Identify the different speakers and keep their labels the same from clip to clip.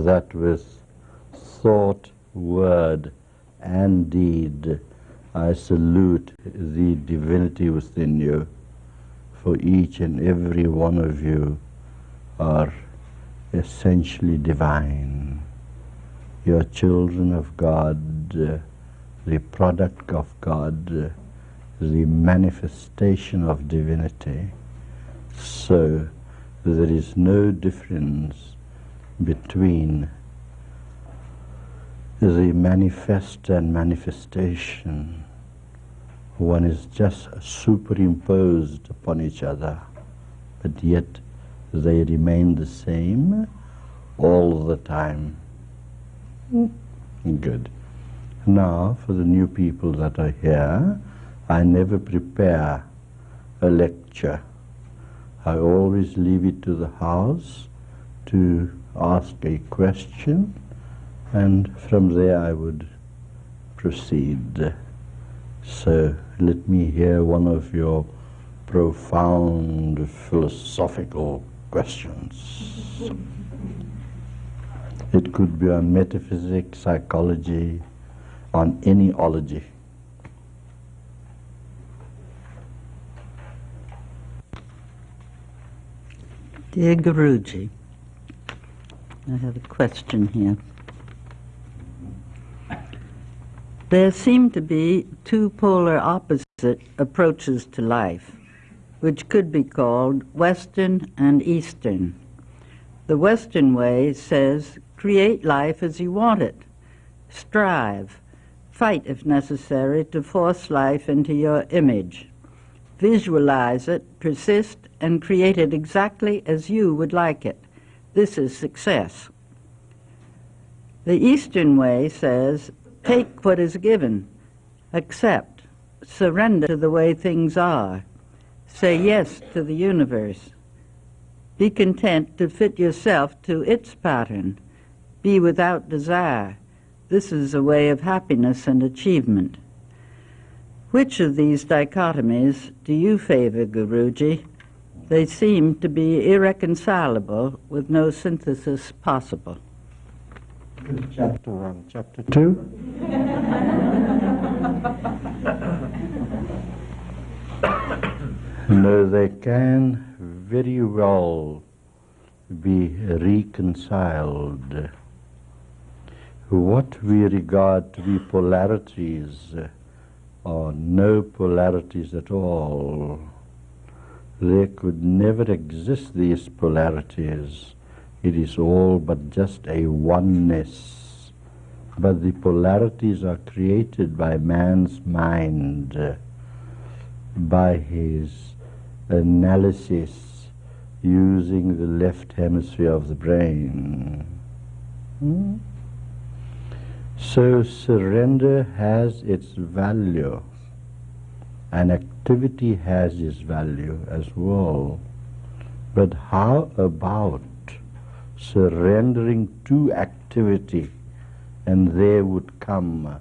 Speaker 1: that with thought, word, and deed I salute the divinity within you, for each and every one of you are essentially divine. You're children of God, the product of God, the manifestation of divinity. So there is no difference between the manifest and manifestation. One is just superimposed upon each other, but yet they remain the same all the time. Hmm. Good. Now, for the new people that are here, I never prepare a lecture. I always leave it to the house to ask a question, and from there I would proceed. So let me hear one of your profound philosophical questions. It could be on metaphysics, psychology, on any ology.
Speaker 2: Dear Guruji, I have a question here. There seem to be two polar opposite approaches to life, which could be called Western and Eastern. The Western way says, create life as you want it. Strive. Fight if necessary to force life into your image. Visualize it, persist, and create it exactly as you would like it. This is success. The Eastern way says, take what is given, accept, surrender to the way things are, say yes to the universe. Be content to fit yourself to its pattern. Be without desire. This is a way of happiness and achievement. Which of these dichotomies do you favor, Guruji? They seem to be irreconcilable with no synthesis possible.
Speaker 1: Chapter 1, Chapter 2. no, they can very well be reconciled. What we regard to be polarities are no polarities at all. There could never exist these polarities. It is all but just a oneness. But the polarities are created by man's mind, by his analysis using the left hemisphere of the brain. Hmm? So surrender has its value and activity has its value as well. But how about surrendering to activity and there would come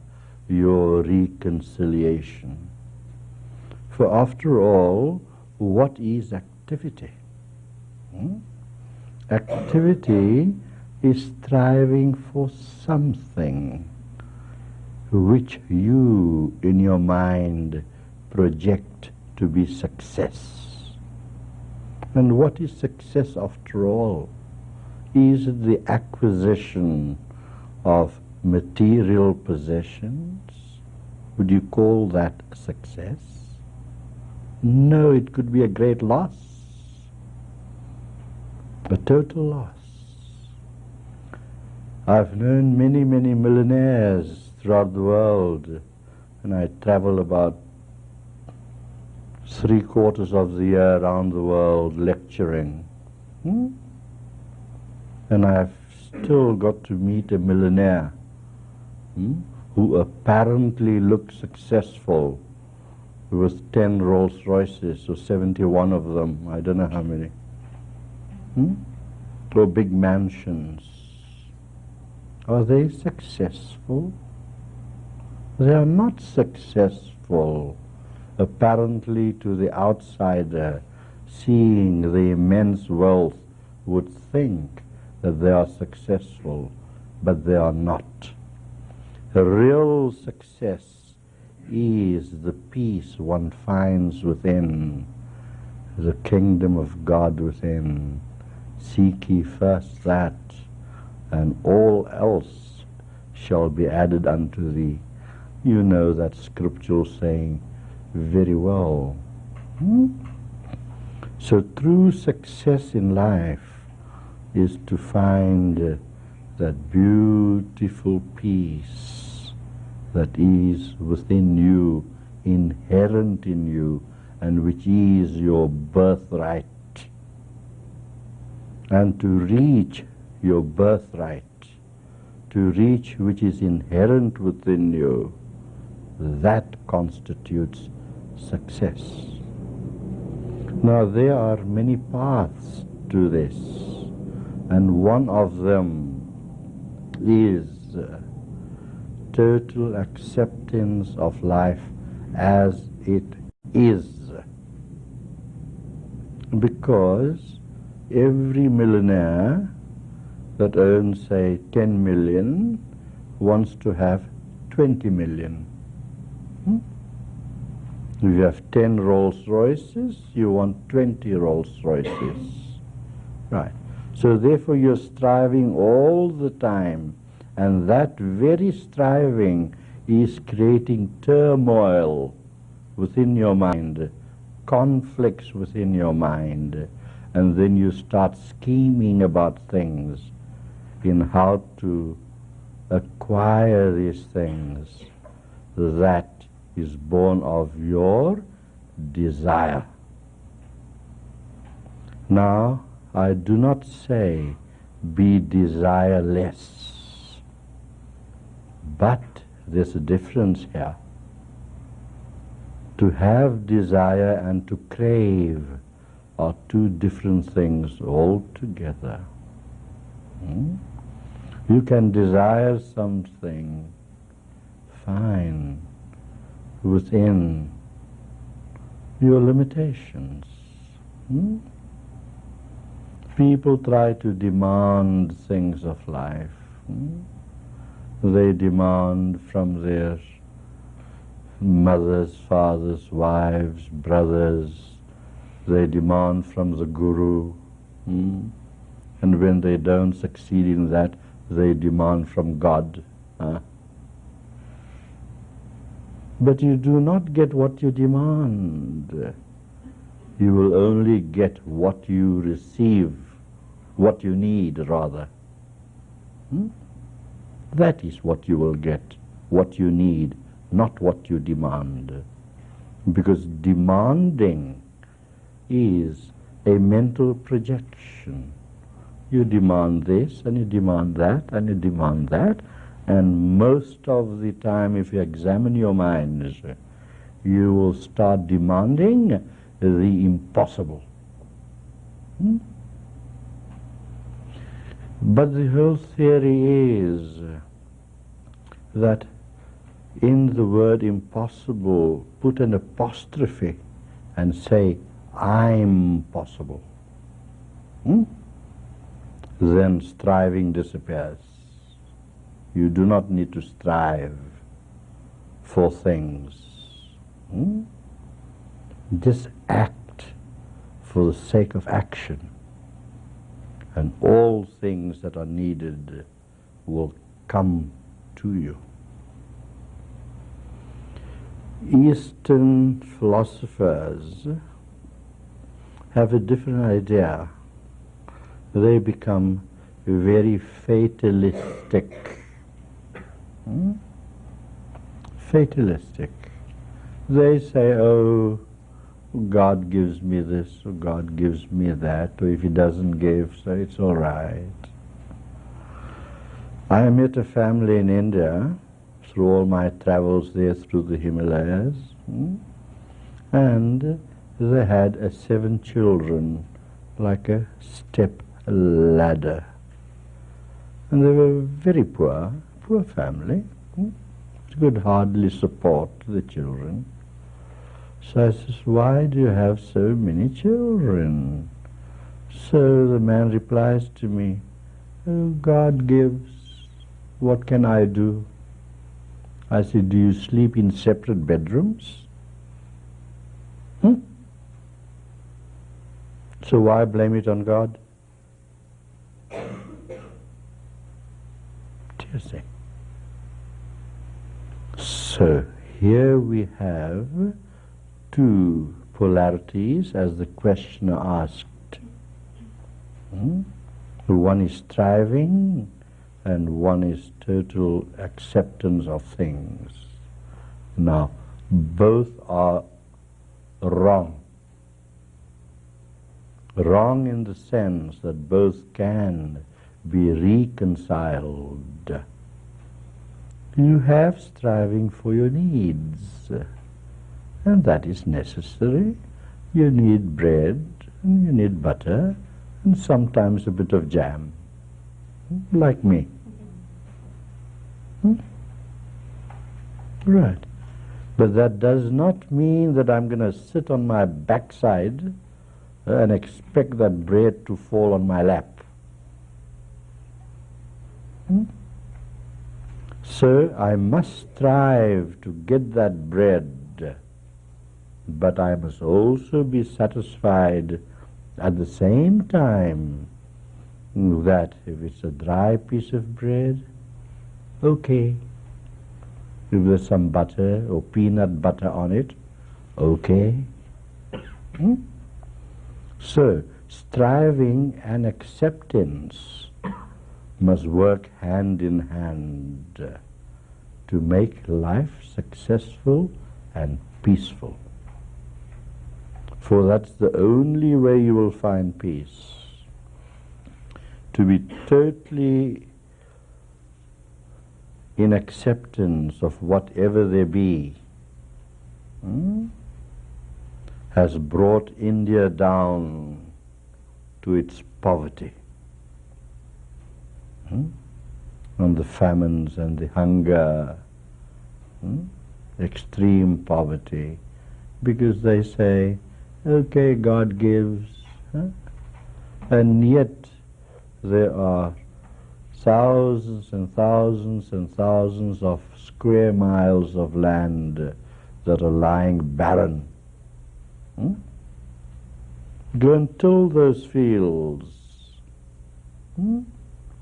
Speaker 1: your reconciliation? For after all, what is activity? Hmm? Activity is striving for something which you in your mind project to be success. And what is success after all? Is it the acquisition of material possessions? Would you call that success? No, it could be a great loss, a total loss. I've known many, many millionaires throughout the world, and I travel about three quarters of the year around the world lecturing. Hmm? And I've still got to meet a millionaire hmm, who apparently looks successful with 10 Rolls Royces or 71 of them, I don't know how many, hmm? or big mansions. Are they successful? They are not successful. Apparently, to the outsider, seeing the immense wealth, would think that they are successful, but they are not. The real success is the peace one finds within, the kingdom of God within. Seek ye first that, and all else shall be added unto thee. You know that scriptural saying very well. Hmm? So true success in life is to find uh, that beautiful peace that is within you, inherent in you, and which is your birthright. And to reach your birthright, to reach which is inherent within you, that constitutes success. Now there are many paths to this, and one of them is uh, total acceptance of life as it is. Because every millionaire that owns, say, 10 million wants to have 20 million. Hmm? You have 10 Rolls Royces, you want 20 Rolls Royces. Right. So therefore you're striving all the time, and that very striving is creating turmoil within your mind, conflicts within your mind, and then you start scheming about things in how to acquire these things that is born of your desire. Now, I do not say be desireless, but there's a difference here. To have desire and to crave are two different things altogether. Hmm? You can desire something fine within your limitations. Hmm? People try to demand things of life. Hmm? They demand from their mothers, fathers, wives, brothers. They demand from the guru. Hmm? And when they don't succeed in that, they demand from God. Huh? But you do not get what you demand. You will only get what you receive, what you need, rather. Hmm? That is what you will get, what you need, not what you demand. Because demanding is a mental projection. You demand this, and you demand that, and you demand that, and most of the time, if you examine your minds, you will start demanding the impossible. Hmm? But the whole theory is that in the word impossible, put an apostrophe and say, I'm possible. Hmm? Then striving disappears. You do not need to strive for things. Hmm? Just act for the sake of action. And all things that are needed will come to you. Eastern philosophers have a different idea. They become very fatalistic. Fatalistic. They say, oh, God gives me this, or God gives me that, or if He doesn't give, so it's all right. I met a family in India through all my travels there through the Himalayas, hmm? and they had seven children, like a step ladder. And they were very poor, poor family. Hmm? Could hardly support the children. So I says, why do you have so many children? So the man replies to me, Oh, God gives. What can I do? I said, Do you sleep in separate bedrooms? Hmm? So why blame it on God? So here we have two polarities as the questioner asked. Hmm? One is striving and one is total acceptance of things. Now, both are wrong. Wrong in the sense that both can be reconciled. You have striving for your needs, and that is necessary. You need bread, and you need butter, and sometimes a bit of jam, like me. Hmm? Right. But that does not mean that I'm going to sit on my backside and expect that bread to fall on my lap. Hmm? So I must strive to get that bread, but I must also be satisfied at the same time that if it's a dry piece of bread, okay. If there's some butter or peanut butter on it, okay. Hmm? So, striving and acceptance must work hand in hand to make life successful and peaceful. For that's the only way you will find peace. To be totally in acceptance of whatever there be hmm, has brought India down to its poverty. Hmm? And the famines and the hunger, hmm? extreme poverty, because they say, okay, God gives, huh? and yet there are thousands and thousands and thousands of square miles of land that are lying barren. Hmm? Go and till those fields hmm?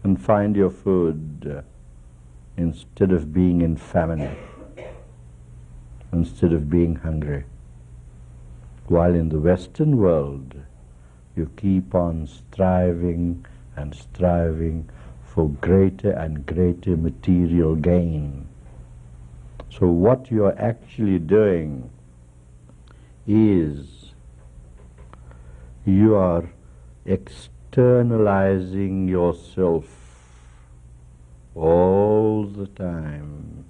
Speaker 1: And find your food instead of being in famine, instead of being hungry. While in the Western world, you keep on striving and striving for greater and greater material gain. So what you are actually doing is you are externalizing yourself all the time.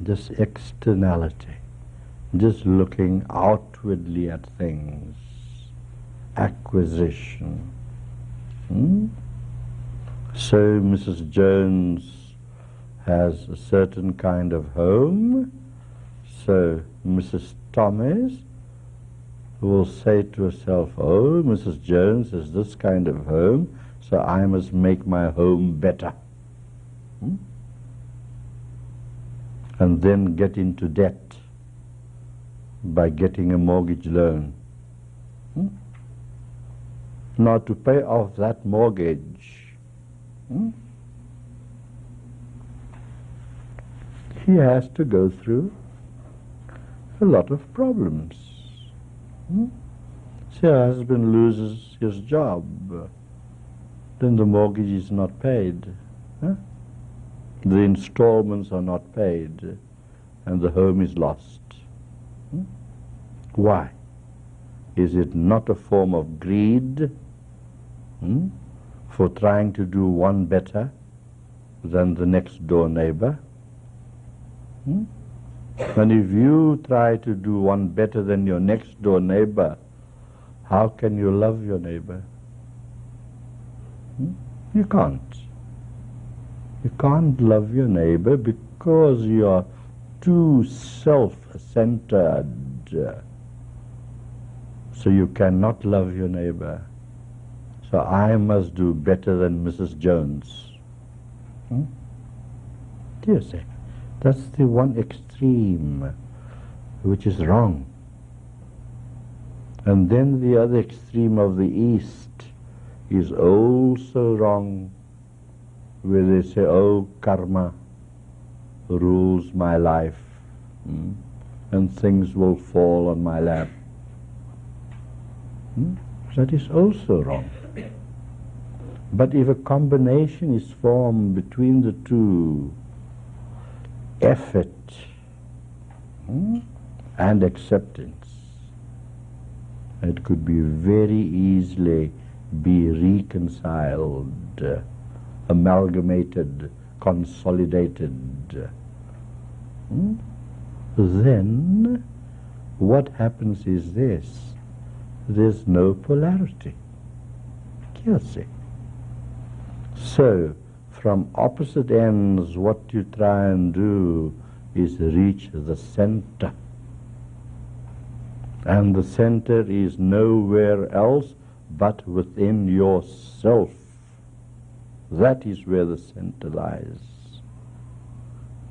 Speaker 1: This externality, just looking outwardly at things, acquisition. Hmm? So Mrs. Jones has a certain kind of home. So Mrs. Thomas will say to herself, oh, Mrs. Jones has this kind of home, so I must make my home better. Hmm? And then get into debt by getting a mortgage loan. Hmm? Now to pay off that mortgage, Hmm? He has to go through a lot of problems. Hmm? See, her husband loses his job, then the mortgage is not paid. Huh? The installments are not paid, and the home is lost. Hmm? Why? Is it not a form of greed? Hmm? for trying to do one better than the next door neighbor. Hmm? And if you try to do one better than your next door neighbor, how can you love your neighbor? Hmm? You can't. You can't love your neighbor because you are too self-centered. So you cannot love your neighbor. So I must do better than Mrs. Jones. Hmm? You see? That's the one extreme which is wrong. And then the other extreme of the East is also wrong, where they say, oh, karma rules my life, hmm? and things will fall on my lap. Hmm? That is also wrong. But if a combination is formed between the two, effort hmm, and acceptance, it could be very easily be reconciled, amalgamated, consolidated. Hmm? Then what happens is this, there's no polarity. see? So, from opposite ends, what you try and do is reach the center. And the center is nowhere else but within yourself. That is where the center lies.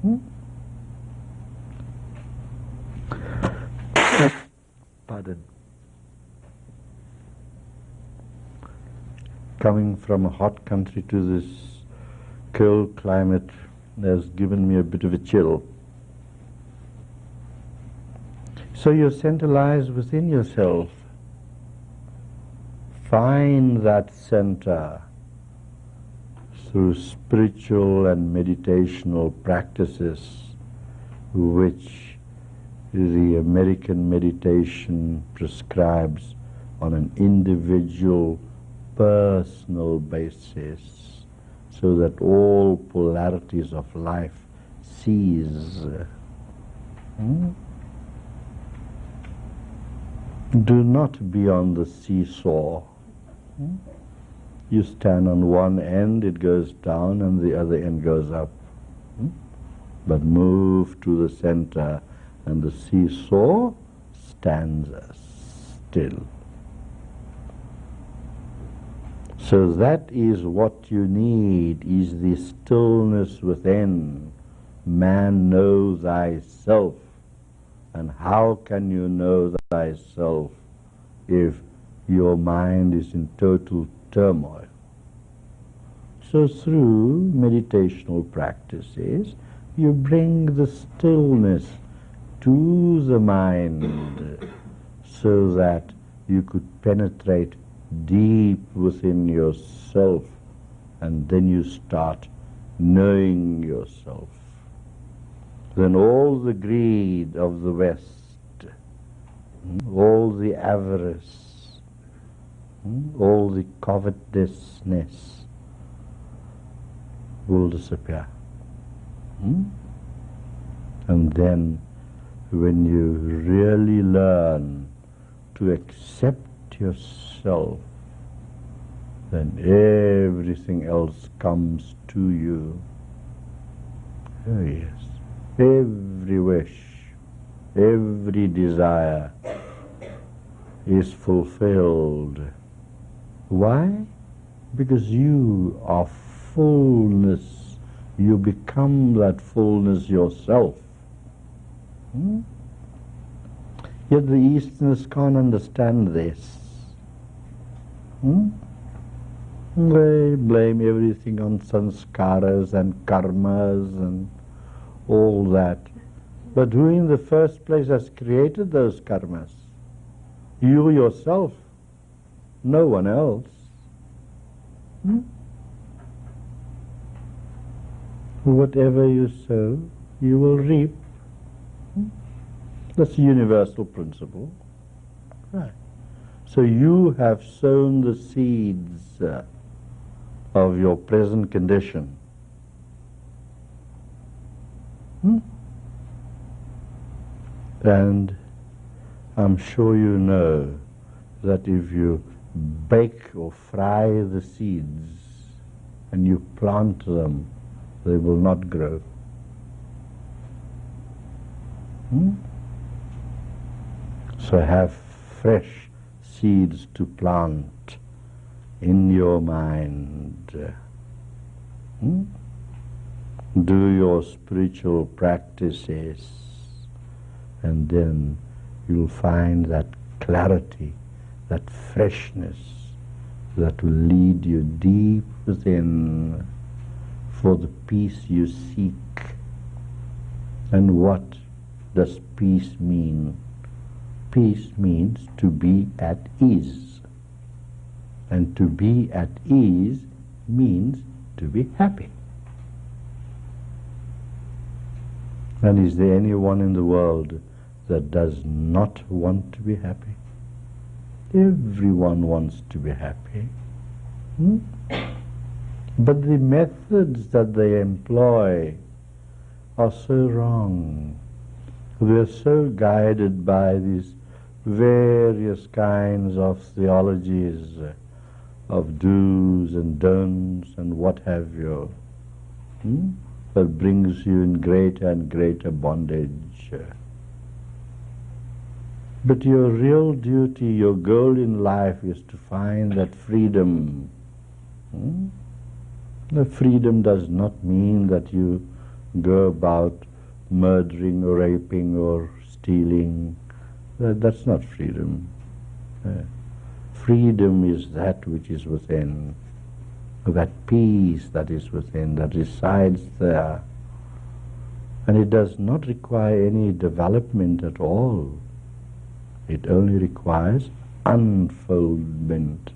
Speaker 1: Hmm? Pardon. Coming from a hot country to this cold climate has given me a bit of a chill. So your center lies within yourself. Find that center through spiritual and meditational practices which the American meditation prescribes on an individual, personal basis so that all polarities of life cease. Hmm? Do not be on the seesaw. Hmm? You stand on one end, it goes down, and the other end goes up. Hmm? But move to the center, and the seesaw stands still. So that is what you need, is the stillness within. Man, know thyself. And how can you know thyself if your mind is in total turmoil? So through meditational practices, you bring the stillness to the mind so that you could penetrate deep within yourself and then you start knowing yourself then all the greed of the West, all the avarice, all the covetousness will disappear. And then when you really learn to accept yourself, then everything else comes to you. Oh yes. Every wish, every desire is fulfilled. Why? Because you are fullness. You become that fullness yourself. Hmm? Yet the Easterners can't understand this. Hmm? They blame everything on sanskaras and karmas and all that. But who in the first place has created those karmas? You yourself, no one else. Hmm? Whatever you sow, you will reap. Hmm? That's a universal principle. Right. So you have sown the seeds uh, of your present condition. Hmm? And I'm sure you know that if you bake or fry the seeds and you plant them, they will not grow. Hmm? So have fresh seeds to plant in your mind. Hmm? Do your spiritual practices and then you'll find that clarity, that freshness that will lead you deep within for the peace you seek. And what does peace mean? Peace means to be at ease. And to be at ease means to be happy. And is there anyone in the world that does not want to be happy? Everyone wants to be happy. Hmm? But the methods that they employ are so wrong. We are so guided by these various kinds of theologies of do's and don'ts and what have you. Hmm? That brings you in greater and greater bondage. But your real duty, your goal in life is to find that freedom. Hmm? The freedom does not mean that you go about murdering or raping or stealing. That, that's not freedom. Uh, freedom is that which is within, that peace that is within, that resides there. And it does not require any development at all. It only requires unfoldment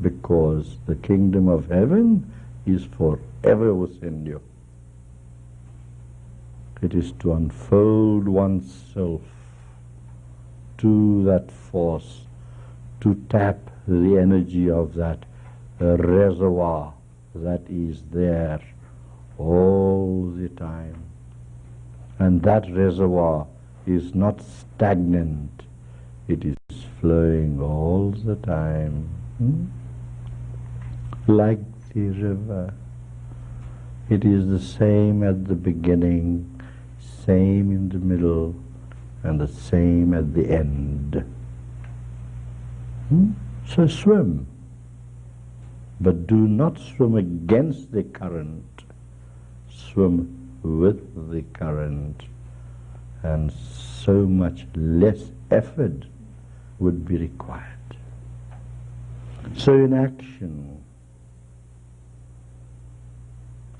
Speaker 1: because the kingdom of heaven is forever within you. It is to unfold oneself to that force, to tap the energy of that reservoir that is there all the time. And that reservoir is not stagnant, it is flowing all the time. Hmm? Like the river. It is the same at the beginning, same in the middle, and the same at the end. Hmm? So swim. But do not swim against the current. Swim with the current. And so much less effort would be required. So in action,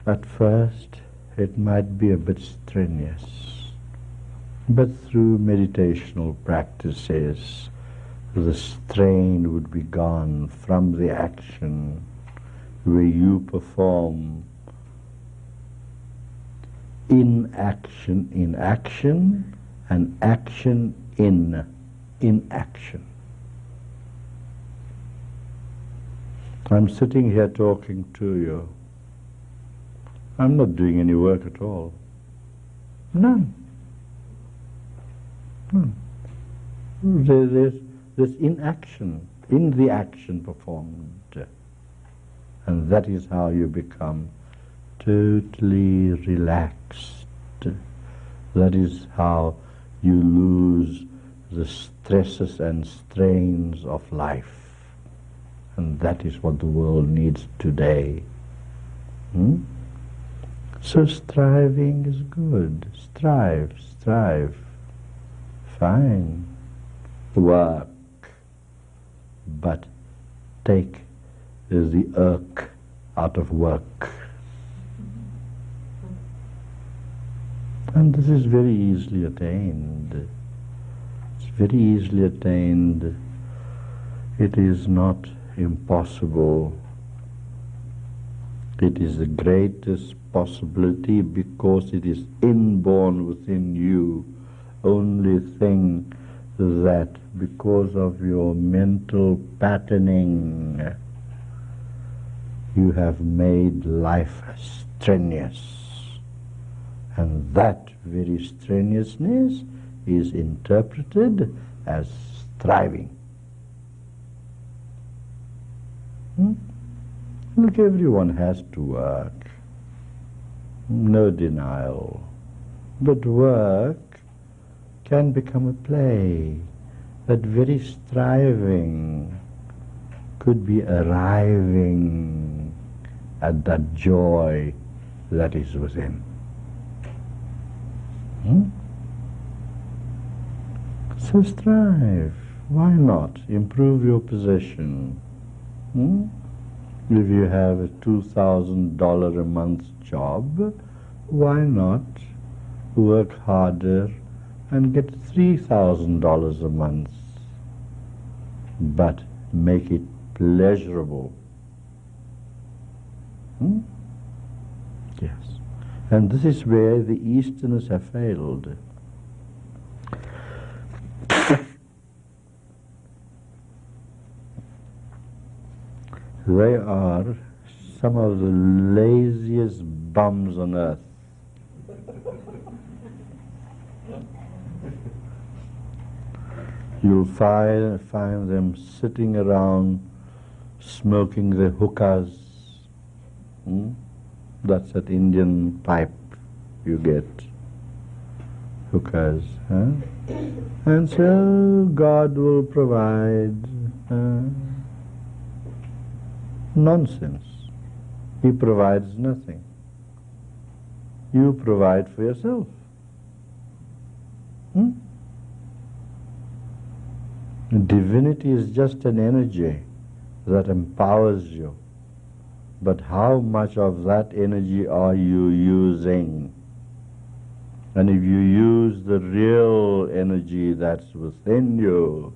Speaker 1: at first it might be a bit strenuous, but through meditational practices, the strain would be gone from the action where you perform in action in action and action in in action. I'm sitting here talking to you. I'm not doing any work at all. None. There, there's, there's inaction, in the action performed. And that is how you become totally relaxed. That is how you lose the stresses and strains of life. And that is what the world needs today. Hmm? So striving is good. Strive, strive. Fine. Work. But take the irk out of work. And this is very easily attained It's very easily attained. It is not impossible. It is the greatest possibility because it is inborn within you. Only thing that because of your mental patterning, you have made life strenuous. And that very strenuousness is interpreted as striving. Hmm? Look, everyone has to work. No denial. But work can become a play. That very striving could be arriving at that joy that is within. Hmm? So strive. Why not? Improve your position. Hmm? If you have a $2,000 a month job, why not work harder and get $3,000 a month? But make it pleasurable. Hmm? Yes. And this is where the Easterners have failed. they are some of the laziest bums on earth. You'll find, find them sitting around smoking the hookahs. Hmm? That's that Indian pipe you get. Hookahs. Huh? And so God will provide. Uh, nonsense. He provides nothing. You provide for yourself. Hmm? Divinity is just an energy that empowers you. But how much of that energy are you using? And if you use the real energy that's within you,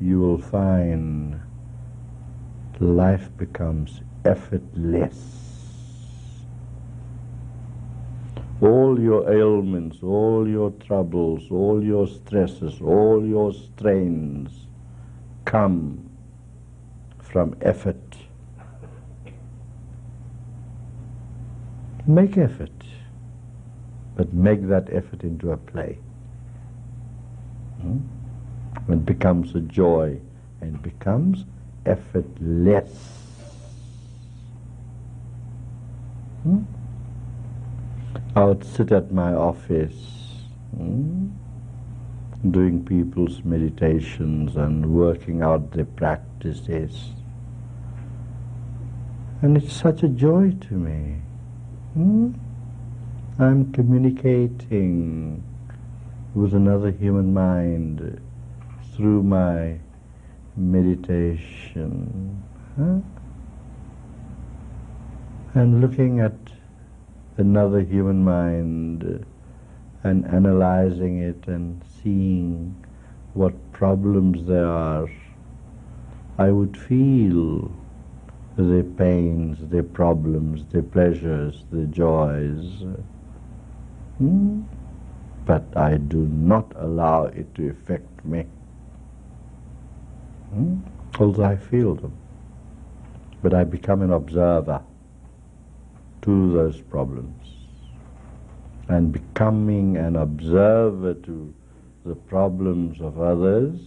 Speaker 1: you will find life becomes effortless. All your ailments, all your troubles, all your stresses, all your strains come from effort. Make effort, but make that effort into a play. Hmm? It becomes a joy and becomes effortless. Hmm? I would sit at my office hmm, doing people's meditations and working out their practices. And it's such a joy to me. Hmm? I'm communicating with another human mind through my meditation. Huh? And looking at another human mind and analyzing it and seeing what problems there are, I would feel their pains, their problems, their pleasures, their joys. Hmm? But I do not allow it to affect me. Hmm? Although I feel them. But I become an observer to those problems. And becoming an observer to the problems of others,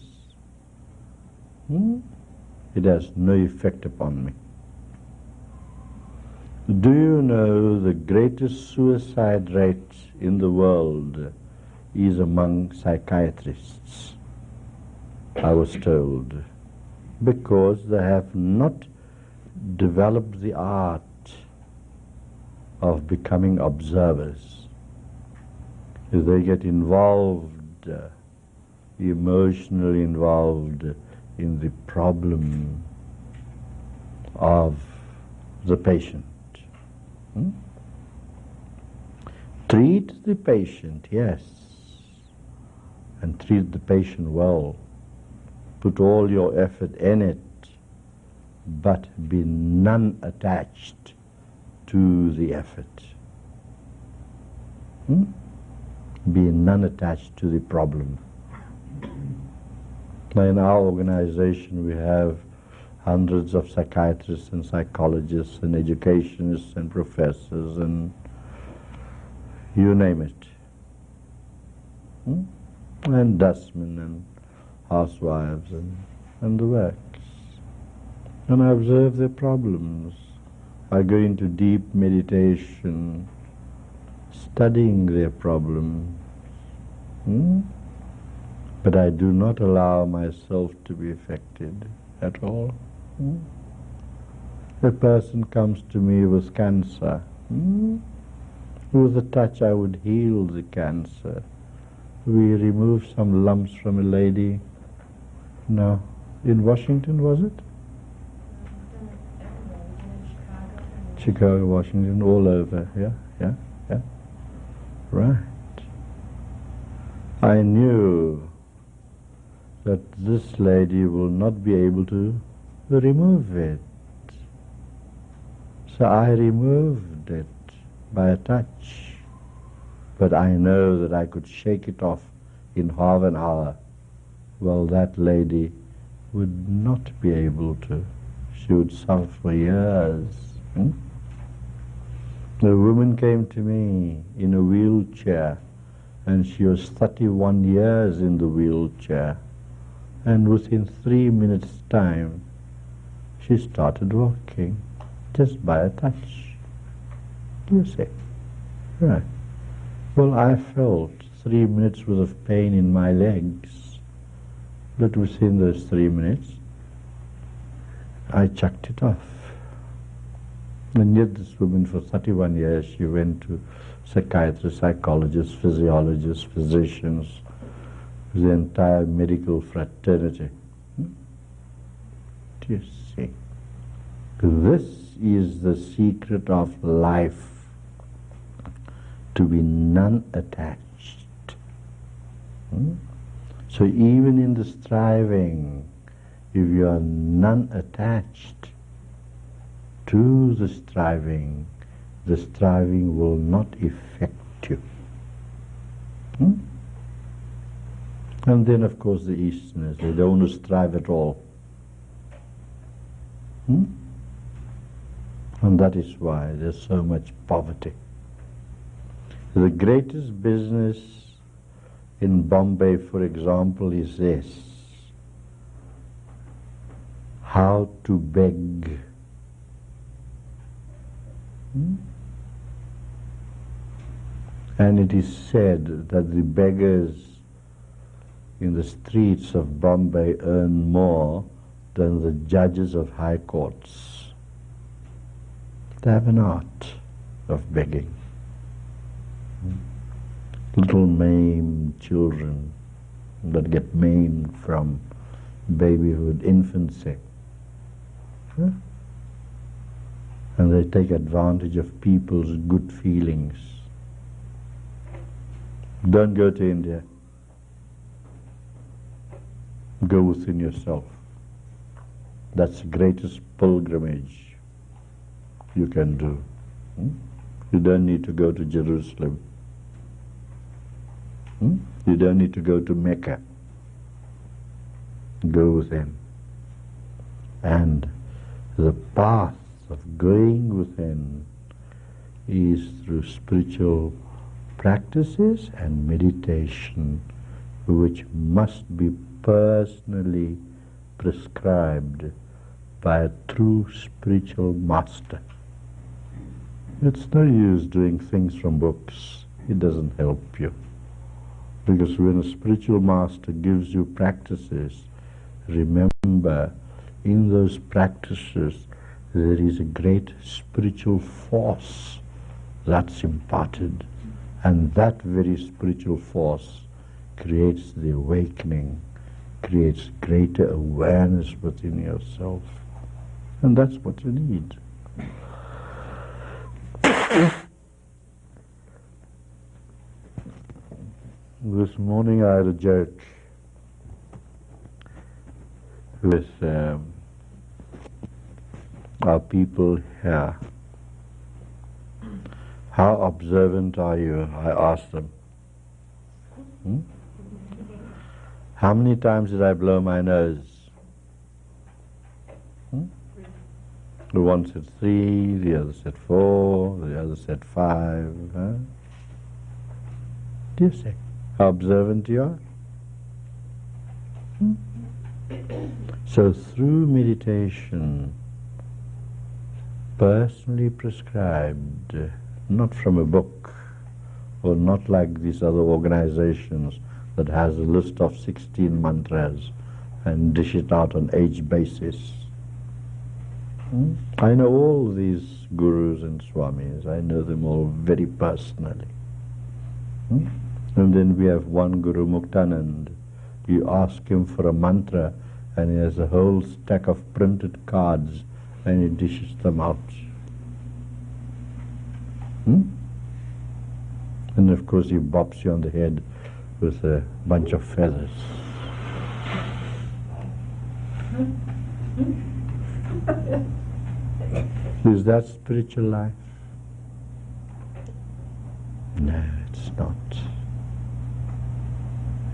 Speaker 1: hmm? it has no effect upon me. Do you know the greatest suicide rate in the world is among psychiatrists? I was told because they have not developed the art of becoming observers. If they get involved, uh, emotionally involved in the problem of the patient. Hmm? Treat the patient, yes, and treat the patient well put all your effort in it, but be none attached to the effort. Hmm? Be none attached to the problem. Now In our organization, we have hundreds of psychiatrists and psychologists and educationists and professors and you name it. Hmm? And dustmen and housewives and, and the works. And I observe their problems. I go into deep meditation, studying their problems. Hmm? But I do not allow myself to be affected at all. Hmm? A person comes to me with cancer. Hmm? With a touch I would heal the cancer. We remove some lumps from a lady. No. In Washington, was it? Chicago, Washington, all over. Yeah, yeah, yeah. Right. I knew that this lady will not be able to remove it. So I removed it by a touch. But I know that I could shake it off in half an hour. Well, that lady would not be able to. She would suffer for years. Hmm? The woman came to me in a wheelchair and she was 31 years in the wheelchair. And within three minutes' time, she started walking just by a touch. You see? Right. Well, I felt three minutes worth of pain in my legs. But within those three minutes, I chucked it off. And yet this woman for 31 years, she went to psychiatrists, psychologists, physiologists, physicians, the entire medical fraternity. Do you see? This is the secret of life, to be non-attached. Hmm? So even in the striving, if you are non-attached to the striving, the striving will not affect you. Hmm? And then, of course, the Easterners, they don't strive at all. Hmm? And that is why there's so much poverty. The greatest business in Bombay, for example, is this. How to beg. Hmm? And it is said that the beggars in the streets of Bombay earn more than the judges of high courts. They have an art of begging. Little maimed children that get maimed from babyhood, infancy. And they take advantage of people's good feelings. Don't go to India. Go within yourself. That's the greatest pilgrimage you can do. Hmm? You don't need to go to Jerusalem. Hmm? You don't need to go to Mecca. Go within. And the path of going within is through spiritual practices and meditation which must be personally prescribed by a true spiritual master. It's no use doing things from books. It doesn't help you. Because when a spiritual master gives you practices, remember in those practices there is a great spiritual force that's imparted and that very spiritual force creates the awakening, creates greater awareness within yourself. And that's what you need. this morning I had a joke with um, our people here. How observant are you? I asked them. Hmm? How many times did I blow my nose? Hmm? The one said three, the other said four, the other said five. Huh? Do you see how observant you are? Hmm? So through meditation, personally prescribed, not from a book, or not like these other organizations that has a list of 16 mantras and dish it out on age basis. Hmm? I know all these gurus and swamis. I know them all very personally. Hmm? And then we have one Guru Muktanand. You ask him for a mantra and he has a whole stack of printed cards and he dishes them out. Hmm? And of course he bops you on the head with a bunch of feathers. Is that spiritual life? No, it's not.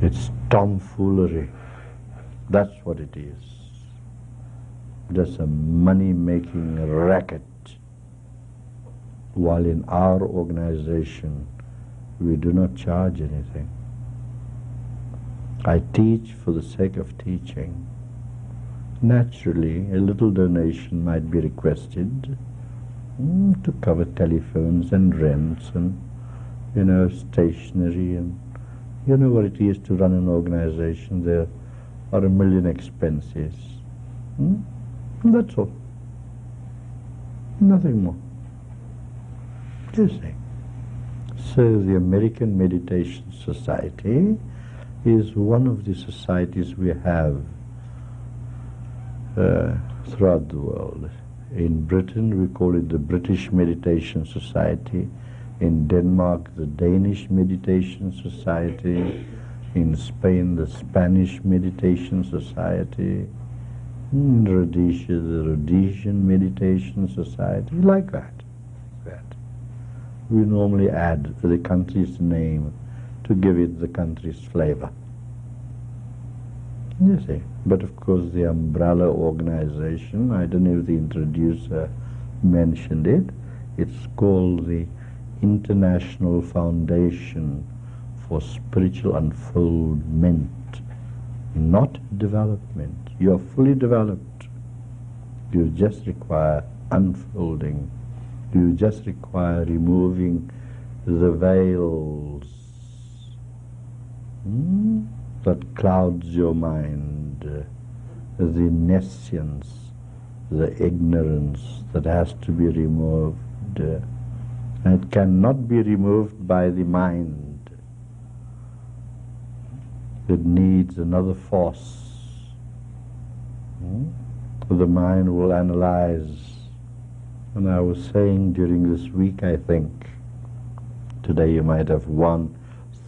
Speaker 1: It's tomfoolery. That's what it is. Just a money-making racket. While in our organization, we do not charge anything. I teach for the sake of teaching. Naturally, a little donation might be requested mm, to cover telephones and rents and, you know, stationery and you know what it is to run an organization. There are a million expenses. Hmm? That's all. Nothing more. You see. So the American Meditation Society is one of the societies we have uh, throughout the world. In Britain, we call it the British Meditation Society in Denmark the Danish Meditation Society, in Spain the Spanish Meditation Society, Rhodesia the Rhodesian Meditation Society, we like that. that. We normally add the country's name to give it the country's flavor. You see, but of course the umbrella organization, I don't know if the introducer mentioned it, it's called the International Foundation for Spiritual Unfoldment, not development. You are fully developed. You just require unfolding. You just require removing the veils hmm, that clouds your mind, the nescience, the ignorance that has to be removed. And it cannot be removed by the mind. It needs another force. Hmm? The mind will analyze. And I was saying during this week, I think, today you might have one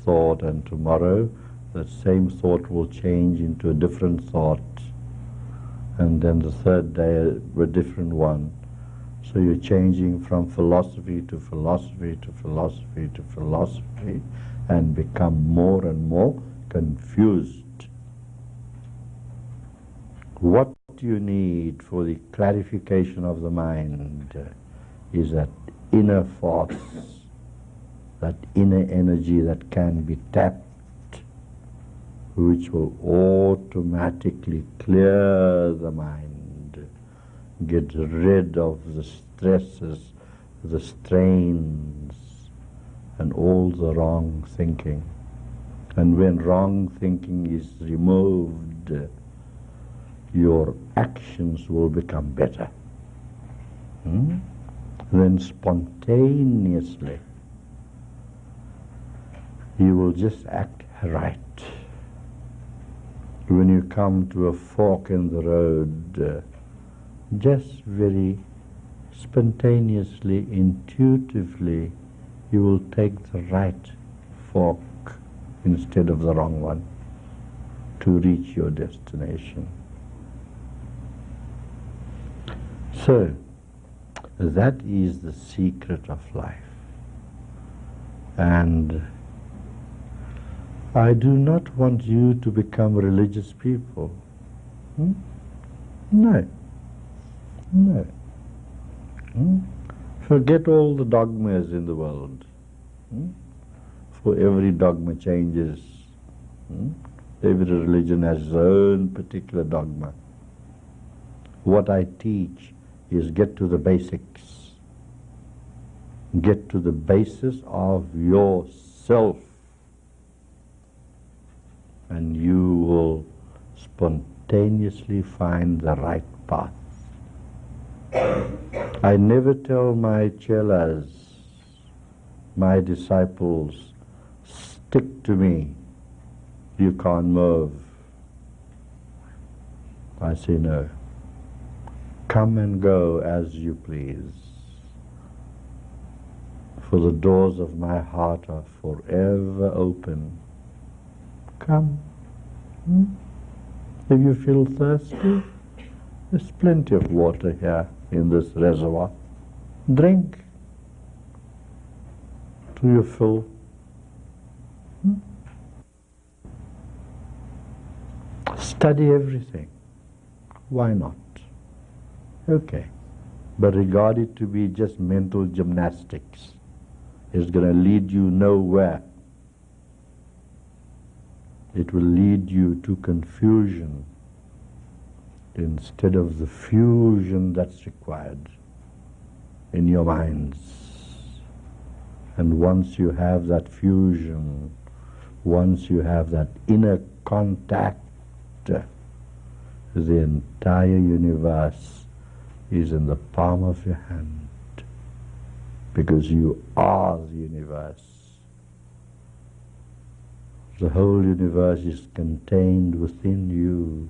Speaker 1: thought and tomorrow that same thought will change into a different thought. And then the third day a different one so you're changing from philosophy to philosophy to philosophy to philosophy and become more and more confused. What you need for the clarification of the mind uh, is that inner force, that inner energy that can be tapped, which will automatically clear the mind get rid of the stresses, the strains, and all the wrong thinking. And when wrong thinking is removed, your actions will become better. Hmm? Then spontaneously, you will just act right. When you come to a fork in the road, uh, just very spontaneously, intuitively, you will take the right fork instead of the wrong one to reach your destination. So, that is the secret of life. And I do not want you to become religious people. Hmm? No. No. Hmm? Forget all the dogmas in the world. Hmm? For every dogma changes. Hmm? Every religion has its own particular dogma. What I teach is get to the basics. Get to the basis of yourself. And you will spontaneously find the right path. I never tell my chelas, my disciples, stick to me, you can't move. I say no. Come and go as you please. For the doors of my heart are forever open. Come. Hmm? If you feel thirsty, there's plenty of water here in this reservoir. Drink to your fill. Hmm? Study everything. Why not? Okay. But regard it to be just mental gymnastics. It's going to lead you nowhere. It will lead you to confusion instead of the fusion that's required in your minds. And once you have that fusion, once you have that inner contact, the entire universe is in the palm of your hand because you are the universe. The whole universe is contained within you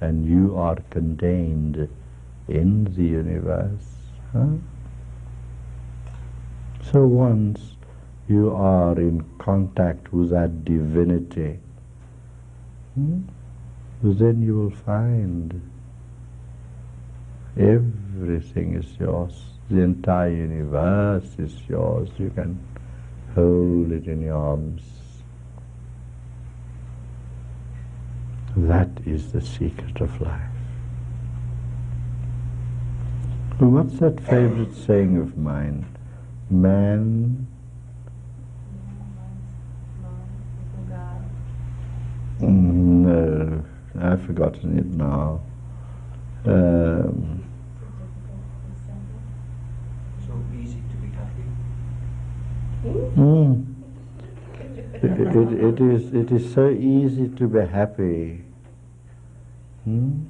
Speaker 1: and you are contained in the universe. Huh? So once you are in contact with that divinity, hmm, then you will find everything is yours. The entire universe is yours. You can hold it in your arms. That is the secret of life. What's that favorite saying of mine? Man No, I've forgotten it now. Um,
Speaker 3: so easy to be happy.
Speaker 1: Mm, it, it, it is it is so easy to be happy. Hmm?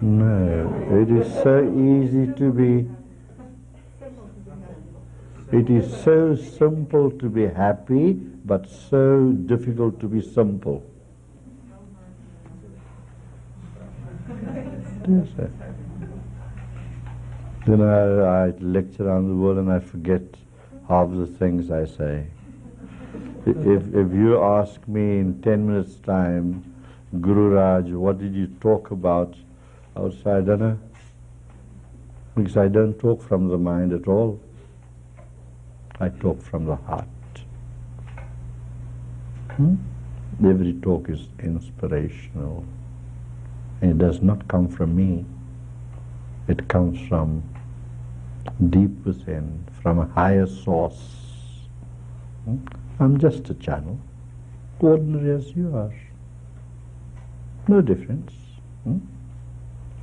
Speaker 1: No, it is so easy to be. It is so simple to be happy, but so difficult to be simple. Yes. Then I, I lecture around the world and I forget half the things I say. If, if you ask me in 10 minutes' time, Gururaj, what did you talk about outside? I don't know. Because I don't talk from the mind at all. I talk from the heart. Hmm? Every talk is inspirational. And it does not come from me. It comes from deep within, from a higher source. Hmm? I'm just a channel, ordinary as you are. No difference. Hmm?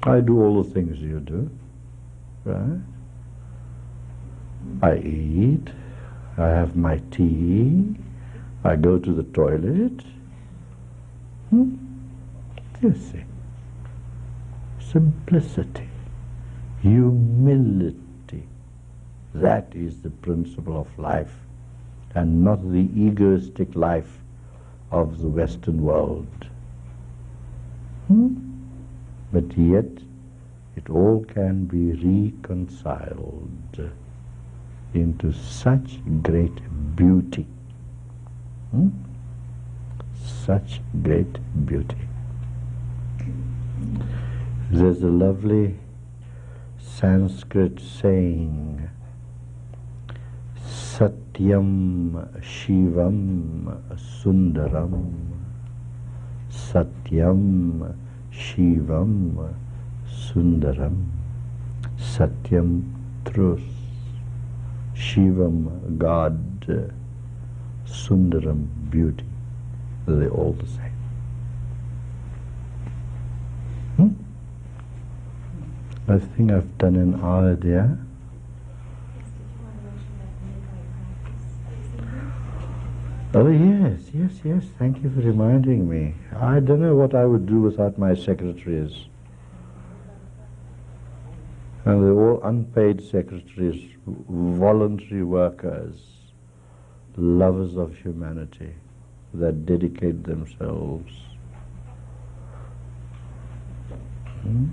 Speaker 1: I do all the things you do, right? I eat, I have my tea, I go to the toilet. Hmm? You see simplicity, humility. That is the principle of life and not the egoistic life of the Western world. Hmm? But yet, it all can be reconciled into such great beauty. Hmm? Such great beauty. There's a lovely Sanskrit saying, Satyam Shivam Sundaram. Satyam Shivam Sundaram. Satyam truth. Shivam God. Sundaram beauty. They're all the same. Hmm? I think I've done an hour there. Oh yes, yes, yes. Thank you for reminding me. I don't know what I would do without my secretaries. And they're all unpaid secretaries, voluntary workers, lovers of humanity that dedicate themselves hmm,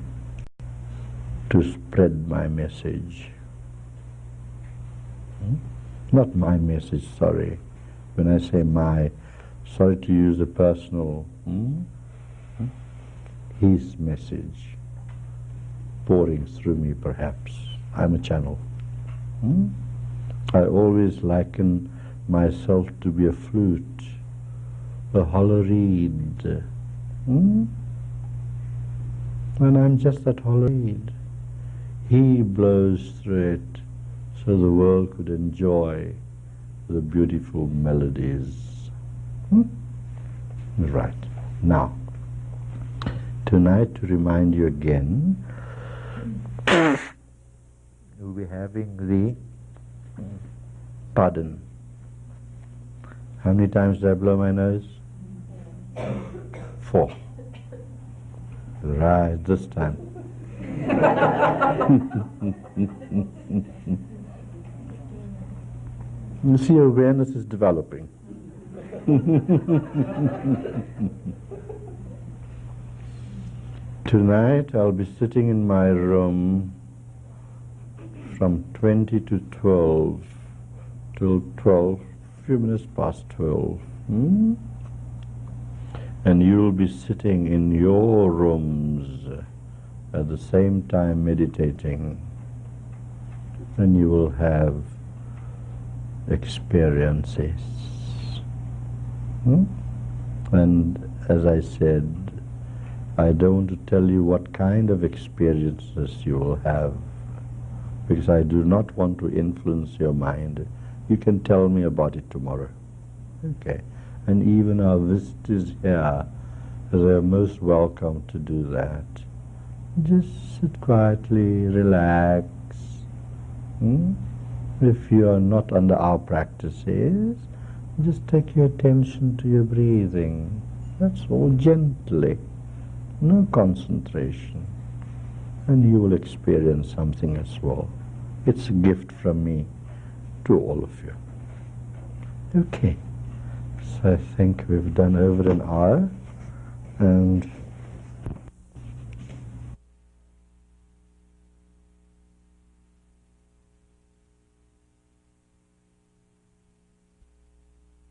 Speaker 1: to spread my message. Hmm? Not my message, sorry. When I say my, sorry to use a personal, hmm? Hmm? his message pouring through me perhaps. I'm a channel. Hmm? I always liken myself to be a flute, a hollow reed. Hmm? And I'm just that hollow reed. He blows through it so the world could enjoy the beautiful melodies. Hmm? Right. Now, tonight to remind you again, we'll be having the pardon. How many times did I blow my nose? Four. Right, this time. you see, awareness is developing. Tonight I'll be sitting in my room from 20 to 12 till 12, few minutes past 12. Hmm? And you'll be sitting in your rooms at the same time meditating. And you will have experiences. Hmm? And as I said, I don't want to tell you what kind of experiences you will have because I do not want to influence your mind. You can tell me about it tomorrow. Okay. And even our visitors here, they are most welcome to do that. Just sit quietly, relax. Hmm? If you are not under our practices, just take your attention to your breathing. That's all gently no concentration, and you will experience something as well. It's a gift from me to all of you. Okay, so I think we've done over an hour, and